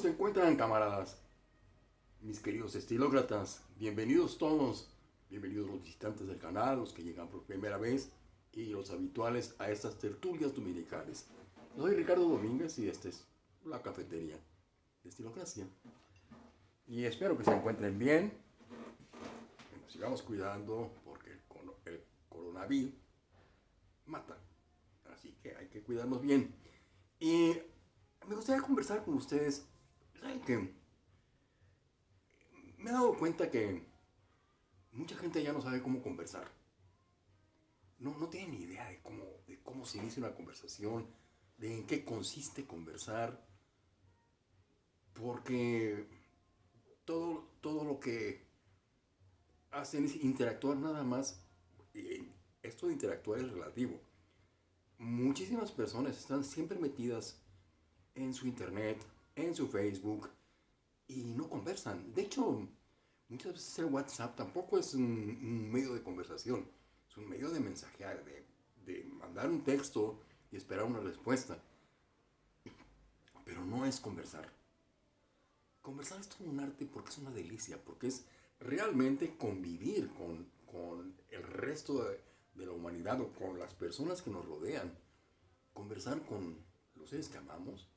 ¿Cómo se encuentran, camaradas? Mis queridos estilócratas, bienvenidos todos, bienvenidos los visitantes del canal, los que llegan por primera vez y los habituales a estas tertulias dominicales. Soy Ricardo Domínguez y esta es la cafetería de Estilocracia. Y espero que se encuentren bien, que nos sigamos cuidando porque el, el coronavirus mata. Así que hay que cuidarnos bien. Y me gustaría conversar con ustedes. ¿Saben qué? Me he dado cuenta que mucha gente ya no sabe cómo conversar. No, no tiene ni idea de cómo, de cómo se inicia una conversación, de en qué consiste conversar. Porque todo, todo lo que hacen es interactuar nada más. Esto de interactuar es relativo. Muchísimas personas están siempre metidas en su internet, en su Facebook, y no conversan. De hecho, muchas veces el WhatsApp tampoco es un, medio de conversación, es un medio de mensajear, de, de mandar un texto y esperar una respuesta. Pero no es conversar. Conversar es todo un arte porque es una delicia, porque es realmente convivir con, con el resto de, de, la humanidad o con las personas que nos rodean. Conversar con los seres que amamos,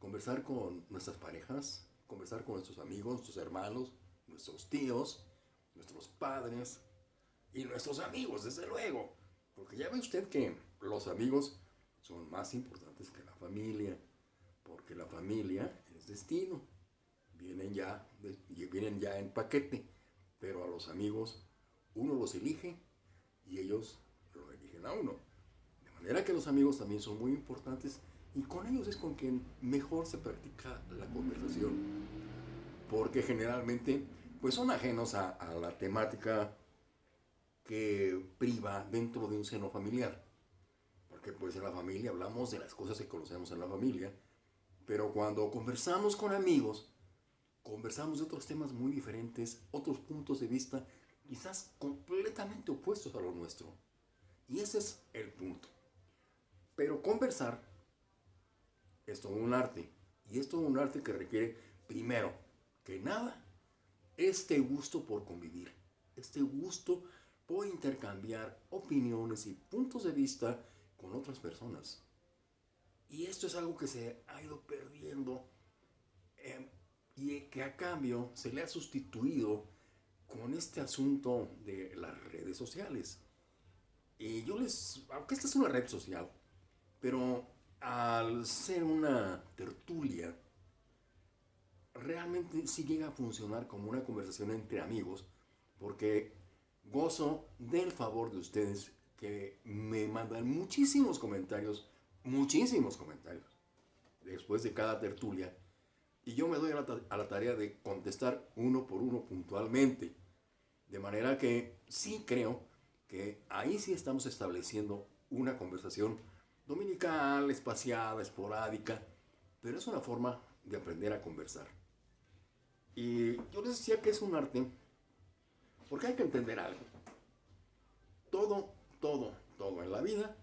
conversar con nuestras parejas, conversar con nuestros amigos, nuestros hermanos, nuestros tíos, nuestros padres y nuestros amigos, desde luego. Porque ya ve usted que los amigos son más importantes que la familia, porque la familia es destino, vienen ya, vienen ya en paquete, pero a los amigos uno los elige y ellos lo eligen a uno. De manera que los amigos también son muy importantes y con ellos es con quien mejor se practica la conversación. Porque generalmente pues son ajenos a, a la temática que priva dentro de un seno familiar. Porque pues en la familia hablamos de las cosas que conocemos en la familia, pero cuando conversamos con amigos, conversamos de otros temas muy diferentes, otros puntos de vista quizás completamente opuestos a lo nuestro. Y ese es el punto. Pero conversar es todo un arte. Y es todo un arte que requiere, primero que nada, este gusto por convivir. Este gusto por intercambiar opiniones y puntos de vista con otras personas. Y esto es algo que se ha ido perdiendo em, y que a cambio se le ha sustituido con este asunto de las redes sociales. Y yo les, aunque esta es una red social, pero al ser una tertulia, realmente sí llega a funcionar como una conversación entre amigos, porque gozo del favor de ustedes que me mandan muchísimos comentarios, muchísimos comentarios, después de cada tertulia, y yo me doy a la, a la tarea de contestar uno por uno puntualmente, de manera que sí creo que ahí sí estamos estableciendo una conversación dominical, espaciada, esporádica, pero es una forma de aprender a conversar. Y yo les decía que es un arte, porque hay que entender algo. Todo, todo, todo en la vida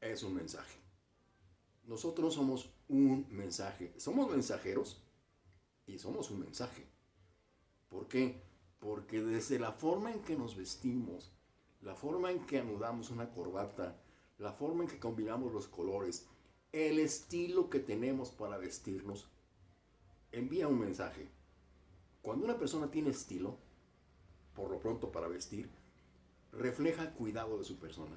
es un mensaje. Nosotros somos un mensaje. Somos mensajeros y somos un mensaje. ¿Por qué? Porque desde la forma en que nos vestimos, la forma en que anudamos una corbata, la forma en que combinamos los colores, el estilo que tenemos para vestirnos, envía un mensaje. Cuando una persona tiene estilo, por lo pronto para vestir, refleja cuidado de su persona,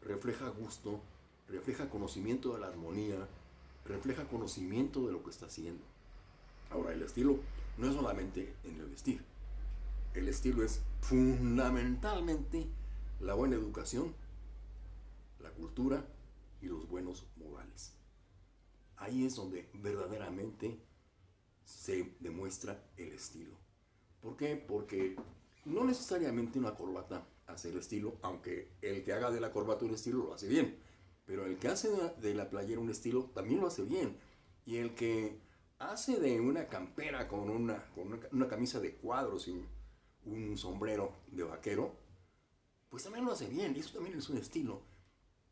refleja gusto, refleja conocimiento de la armonía, refleja conocimiento de lo que está haciendo. Ahora, el estilo no es solamente en el vestir. El estilo es fundamentalmente la buena educación la cultura y los buenos modales. Ahí es donde verdaderamente se demuestra el estilo. ¿Por qué? Porque no necesariamente una corbata hace el estilo, aunque el que haga de la corbata un estilo lo hace bien. Pero el que hace de la playera un estilo también lo hace bien. Y el que hace de una campera con una, con una, camisa de cuadros y un, un sombrero de vaquero, pues también lo hace bien. Y eso también es un estilo.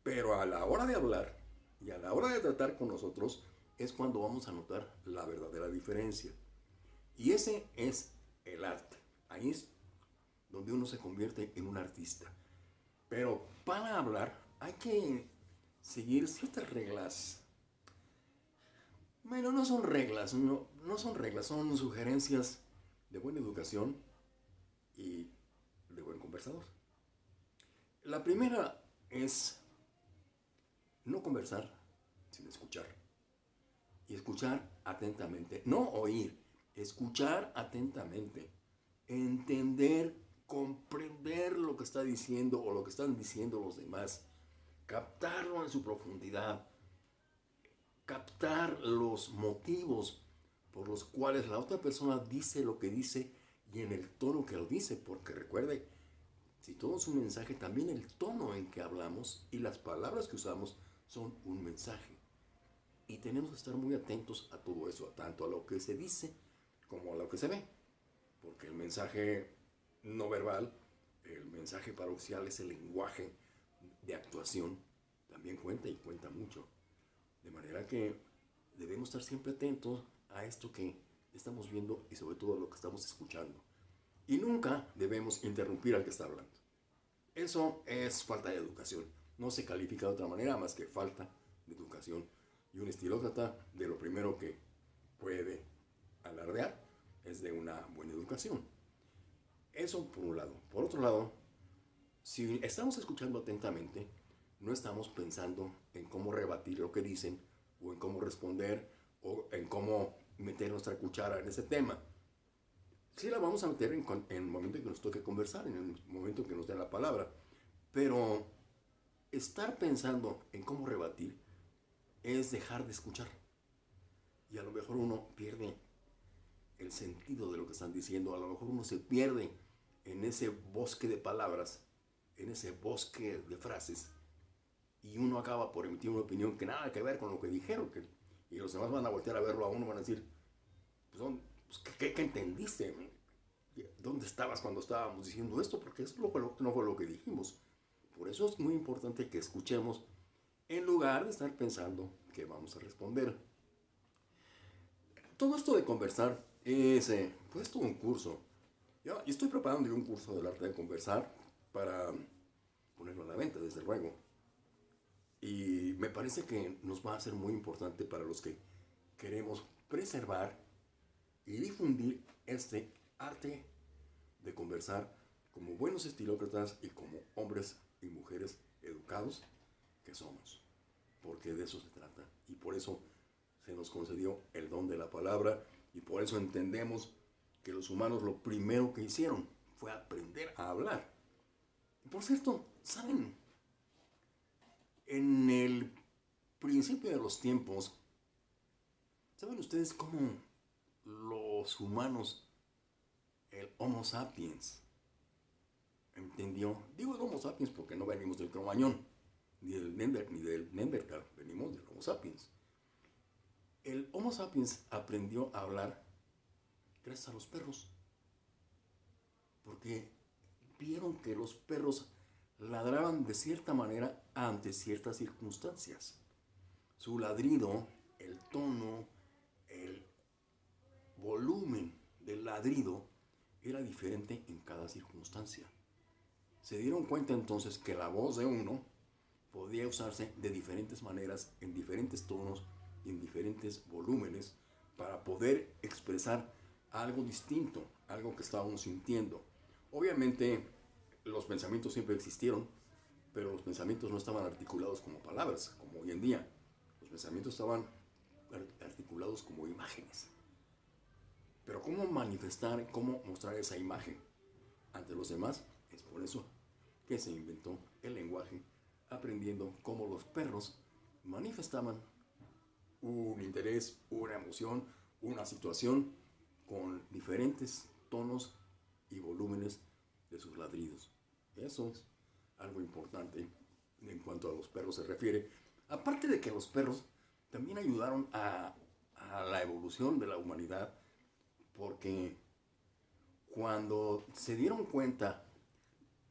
Pero a la hora de hablar y a la hora de tratar con nosotros, es cuando vamos a notar la verdadera diferencia. Y ese es el arte. Ahí es donde uno se convierte en un artista. Pero para hablar hay que seguir ciertas reglas. Bueno, no son reglas, no, son reglas, son sugerencias de buena educación y de buen conversador. La primera es no conversar sin escuchar. Y escuchar atentamente. No oír, escuchar atentamente. Entender, comprender lo que está diciendo o lo que están diciendo los demás. Captarlo en su profundidad. Captar los motivos por los cuales la otra persona dice lo que dice y en el tono que lo dice. Porque recuerde, si todo es un mensaje, también el tono en que hablamos y las palabras que usamos son un mensaje. Y tenemos que estar muy atentos a todo eso, tanto a lo que se dice como a lo que se ve. Porque el mensaje no verbal, el mensaje paroxial es el lenguaje de actuación, también cuenta y cuenta mucho. De manera que debemos estar siempre atentos a esto que estamos viendo y sobre todo a lo que estamos escuchando. Y nunca debemos interrumpir al que está hablando. Eso es falta de educación no se califica de otra manera más que falta de educación. Y un estilócrata de lo primero que puede alardear es de una buena educación. Eso por un lado. Por otro lado, si estamos escuchando atentamente, no estamos pensando en cómo rebatir lo que dicen o en cómo responder o en cómo meter nuestra cuchara en ese tema. Sí la vamos a meter en, el momento en que nos toque conversar, en el momento en que nos den la palabra, pero estar pensando en cómo rebatir es dejar de escuchar. Y a lo mejor uno pierde el sentido de lo que están diciendo, a lo mejor uno se pierde en ese bosque de palabras, en ese bosque de frases, y uno acaba por emitir una opinión que nada que ver con lo que dijeron, que, y los demás van a voltear a verlo a uno, van a decir, pues, pues ¿qué, entendiste? ¿Dónde estabas cuando estábamos diciendo esto? Porque eso no fue lo que dijimos. Por eso es muy importante que escuchemos en lugar de estar pensando que vamos a responder. Todo esto de conversar es eh, pues todo un curso. Yo, estoy preparando un curso del arte de conversar para ponerlo a la venta, desde luego. Y me parece que nos va a ser muy importante para los que queremos preservar y difundir este arte de conversar como buenos estilócratas y como hombres y mujeres educados que somos, porque de eso se trata. Y por eso se nos concedió el don de la palabra y por eso entendemos que los humanos lo primero que hicieron fue aprender a hablar. Y por cierto, ¿saben? En el principio de los tiempos, ¿saben ustedes cómo los humanos, el Homo sapiens, entendió, digo el Homo sapiens porque no venimos del cromañón, ni del, ni del Neandertal, venimos del Homo sapiens. El Homo sapiens aprendió a hablar gracias a los perros, porque vieron que los perros ladraban de cierta manera ante ciertas circunstancias. Su ladrido, el tono, el volumen del ladrido era diferente en cada circunstancia. Se dieron cuenta entonces que la voz de uno podía usarse de diferentes maneras, en diferentes tonos y en diferentes volúmenes para poder expresar algo distinto, algo que estábamos sintiendo. Obviamente los pensamientos siempre existieron, pero los pensamientos no estaban articulados como palabras, como hoy en día. Los pensamientos estaban articulados como imágenes. Pero ¿cómo manifestar, cómo mostrar esa imagen ante los demás? Es por eso que se inventó el lenguaje, aprendiendo cómo los perros manifestaban un interés, una emoción, una situación con diferentes tonos y volúmenes de sus ladridos. Eso es algo importante en cuanto a los perros se refiere. Aparte de que los perros también ayudaron a, a la evolución de la humanidad, porque cuando se dieron cuenta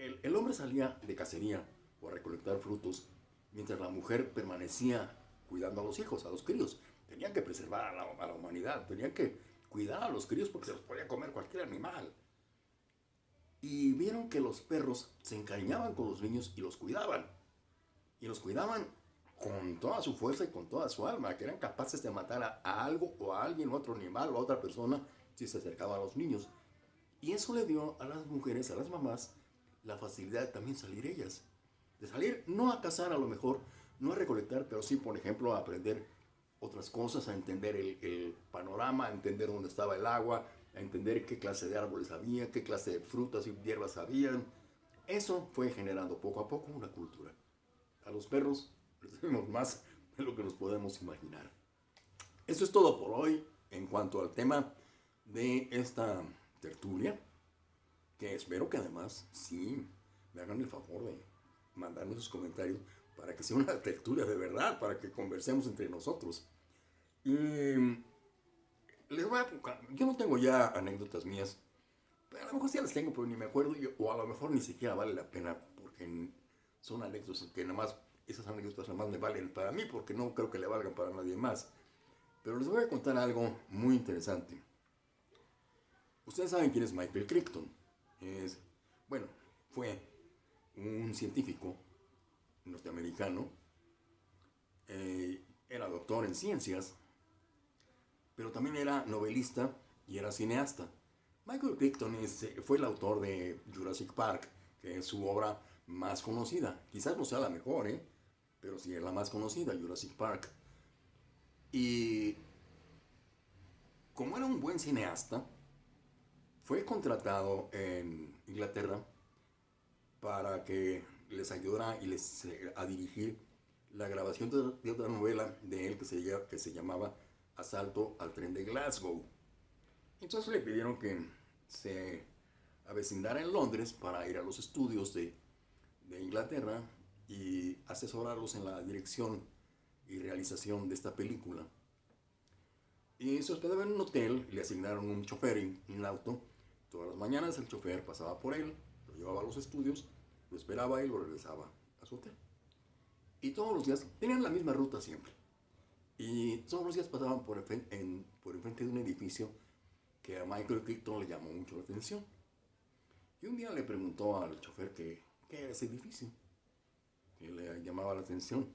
el, hombre salía de cacería o a recolectar frutos, mientras la mujer permanecía cuidando a los hijos, a los críos. tenían que preservar a la, humanidad, tenían que cuidar a los críos porque se los podía comer cualquier animal. Y vieron que los perros se encariñaban con los niños y los cuidaban. Y los cuidaban con toda su fuerza y con toda su alma, que eran capaces de matar a, algo o a alguien, otro animal o a otra persona si se acercaba a los niños. Y eso le dio a las mujeres, a las mamás, la facilidad de también salir ellas. De salir no a cazar a lo mejor, no a recolectar, pero sí, por ejemplo, a aprender otras cosas, a entender el, panorama, a entender dónde estaba el agua, a entender qué clase de árboles había, qué clase de frutas y hierbas habían. Eso fue generando poco a poco una cultura. A los perros les debemos más de lo que nos podemos imaginar. Eso es todo por hoy en cuanto al tema de esta tertulia, espero que además sí me hagan el favor de mandarme sus comentarios para que sea una tertulia de verdad, para que conversemos entre nosotros. Y les voy a, yo no tengo ya anécdotas mías, pero a lo mejor sí las tengo, pero ni me acuerdo, o a lo mejor ni siquiera vale la pena, porque son anécdotas que nada más, esas anécdotas nada más me valen para mí, porque no creo que le valgan para nadie más. Pero les voy a contar algo muy interesante. Ustedes saben quién es Michael Crichton. Es, bueno, fue un científico norteamericano, eh, era doctor en ciencias, pero también era novelista y era cineasta. Michael Crichton es, eh, fue el autor de Jurassic Park, que es su obra más conocida. Quizás no sea la mejor, ¿eh? pero sí es la más conocida, Jurassic Park. Y como era un buen cineasta, fue contratado en Inglaterra para que les ayudara y les, eh, a dirigir la grabación de, otra novela de él que se, llamaba Asalto al tren de Glasgow. Entonces le pidieron que se avecindara en Londres para ir a los estudios de, de Inglaterra y asesorarlos en la dirección y realización de esta película. Y se hospedaba en un hotel, le asignaron un chofer en un auto. Todas las mañanas el chofer pasaba por él, lo llevaba a los estudios, lo esperaba y lo regresaba a su hotel. Y todos los días tenían la misma ruta siempre. Y todos los días pasaban por, en, por enfrente de un edificio que a Michael Crichton le llamó mucho la atención. Y un día le preguntó al chofer qué era ese edificio, que le llamaba la atención.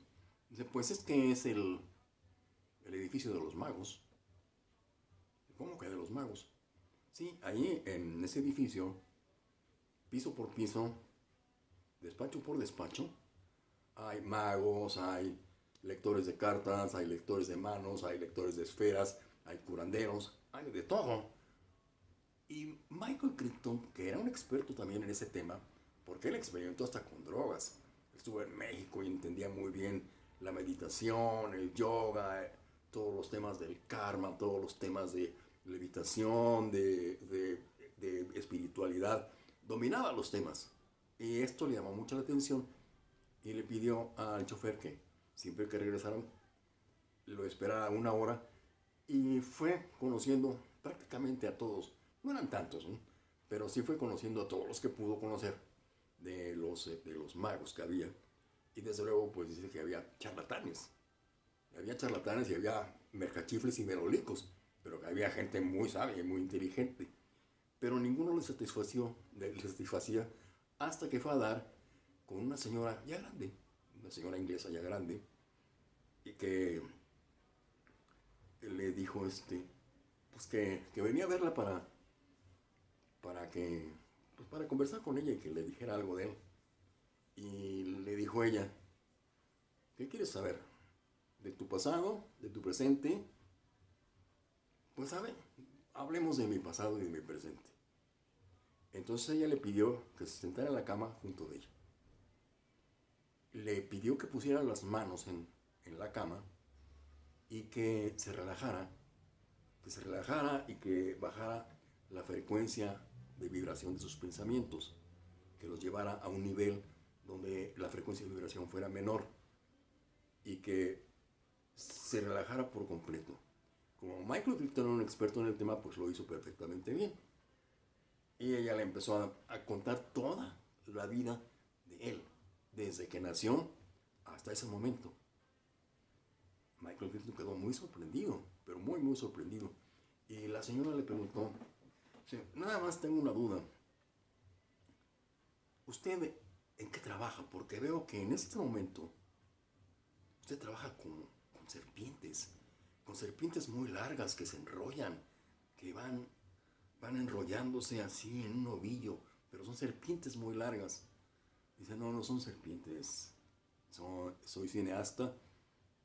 Dice, pues es que es el, el edificio de los magos. ¿Cómo que de los magos? Sí, ahí en ese edificio, piso por piso, despacho por despacho, hay magos, hay lectores de cartas, hay lectores de manos, hay lectores de esferas, hay curanderos, hay de todo. Y Michael Crichton, que era un experto también en ese tema, porque él experimentó hasta con drogas. Estuvo en México y entendía muy bien la meditación, el yoga, todos los temas del karma, todos los temas de levitación, de, de, de espiritualidad. Dominaba los temas. Y esto le llamó mucho la atención y le pidió al chofer que siempre que regresaron lo esperara una hora y fue conociendo prácticamente a todos. No eran tantos, pero sí fue conociendo a todos los que pudo conocer de los, de los magos que había. Y desde luego, pues dice que había charlatanes. Había charlatanes y había mercachifles y merolicos, pero que había gente muy sabia y muy inteligente. Pero ninguno satisfació, les satisfacía hasta que fue a dar con una señora ya grande, una señora inglesa ya grande, y que le dijo este, pues que, que venía a verla para, para que, pues para conversar con ella y que le dijera algo de él. Y le dijo ella, ¿qué quieres saber? ¿De tu pasado? ¿De tu presente? Pues ver, hablemos de mi pasado y de mi presente. Entonces ella le pidió que se sentara en la cama junto de ella. Le pidió que pusiera las manos en, en la cama y que se relajara, que se relajara y que bajara la frecuencia de vibración de sus pensamientos, que los llevara a un nivel donde la frecuencia de vibración fuera menor y que se relajara por completo. Como Michael Crichton era un experto en el tema, pues lo hizo perfectamente bien. Y ella le empezó a, contar toda la vida de él, desde que nació hasta ese momento. Michael Crichton quedó muy sorprendido pero muy, muy sorprendido. Y la señora le preguntó, nada más tengo una duda. ¿Usted en qué trabaja? Porque veo que en este momento usted trabaja con serpientes, con serpientes muy largas que se enrollan, que van, van enrollándose así en un ovillo, pero son serpientes muy largas. Dice, no, no son serpientes, soy cineasta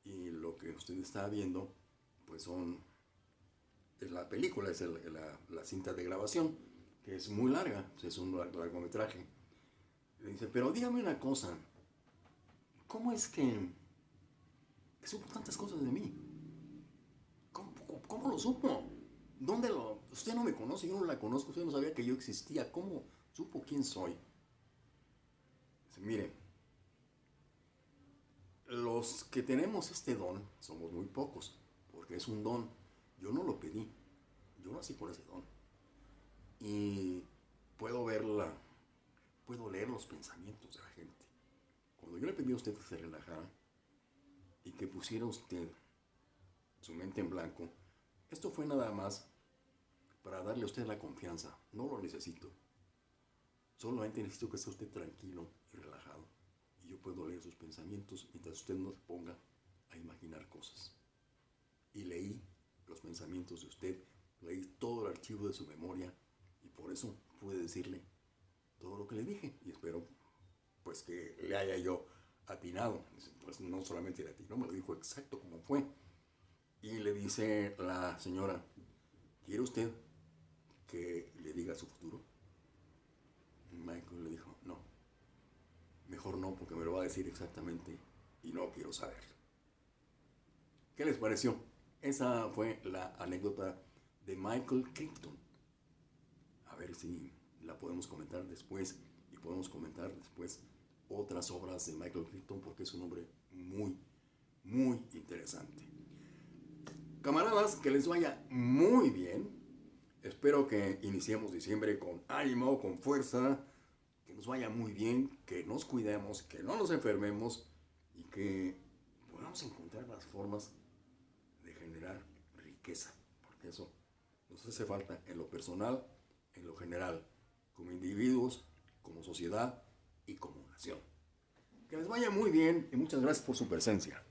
y lo que usted está viendo, pues son, es la película, es la, cinta de grabación, que es muy larga, es un largometraje. Le dice, pero dígame una cosa, ¿cómo es que, supo tantas cosas de mí? ¿Cómo, lo supo? ¿Dónde lo...? Usted no me conoce, yo no la conozco, usted no sabía que yo existía, ¿cómo supo quién soy? Dice, mire, los que tenemos este don somos muy pocos, porque es un don. Yo no lo pedí, yo nací con ese don. Y puedo verla, puedo leer los pensamientos de la gente. Cuando yo le pedí a usted que se relajara y que pusiera usted su mente en blanco, esto fue nada más para darle a usted la confianza. No lo necesito. Solamente necesito que esté usted tranquilo y relajado y yo puedo leer sus pensamientos mientras usted no se ponga a imaginar cosas. Y leí los pensamientos de usted, leí todo el archivo de su memoria y por eso pude decirle todo lo que le dije y espero pues que le haya yo atinado. Pues no solamente le atinó, me lo dijo exacto como fue. Y le dice la señora, ¿quiere usted que le diga su futuro? Michael le dijo, no, Mejor no, porque me lo va a decir exactamente y no quiero saber. ¿Qué les pareció? Esa fue la anécdota de Michael Crichton. A ver si la podemos comentar después y podemos comentar después otras obras de Michael Crichton porque es un hombre muy, muy interesante. Camaradas, que les vaya muy bien. Espero que iniciemos diciembre con ánimo, con fuerza nos vaya muy bien, que nos cuidemos, que no nos enfermemos y que podamos encontrar las formas de generar riqueza, porque eso nos hace falta en lo personal, en lo general, como individuos, como sociedad y como nación. Que les vaya muy bien y muchas gracias por su presencia.